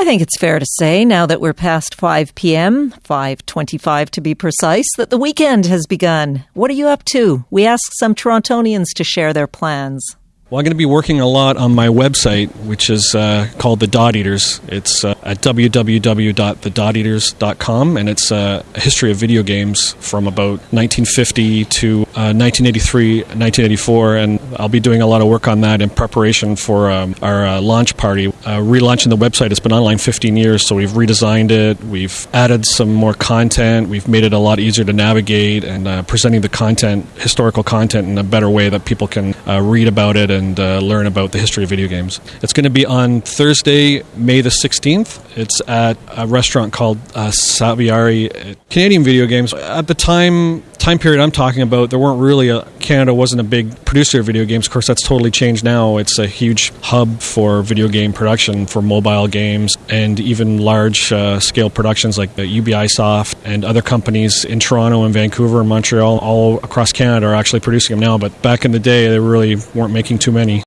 I think it's fair to say now that we're past 5 p.m., 5:25 to be precise, that the weekend has begun. What are you up to? We asked some Torontonians to share their plans. Well, I'm going to be working a lot on my website, which is uh, called The Dot Eaters. It's uh, at www.thedoteaters.com, and it's uh, a history of video games from about 1950 to 1983, uh, 1984, and I'll be doing a lot of work on that in preparation for um, our uh, launch party. Uh, relaunching the website, it's been online 15 years, so we've redesigned it, we've added some more content, we've made it a lot easier to navigate, and presenting the content, historical content, in a better way that people can read about it and uh, learn about the history of video games. It's going to be on Thursday, May the 16th. It's at a restaurant called uh, Saviari. Canadian video games. At the time time period I'm talking about, there weren't really a Canada wasn't a big producer of video games. Of course, that's totally changed now. It's a huge hub for video game production for mobile games and even large uh, scale productions like the Ubisoft and other companies in Toronto and Vancouver and Montreal, all across Canada, are actually producing them now. But back in the day, they really weren't making too many.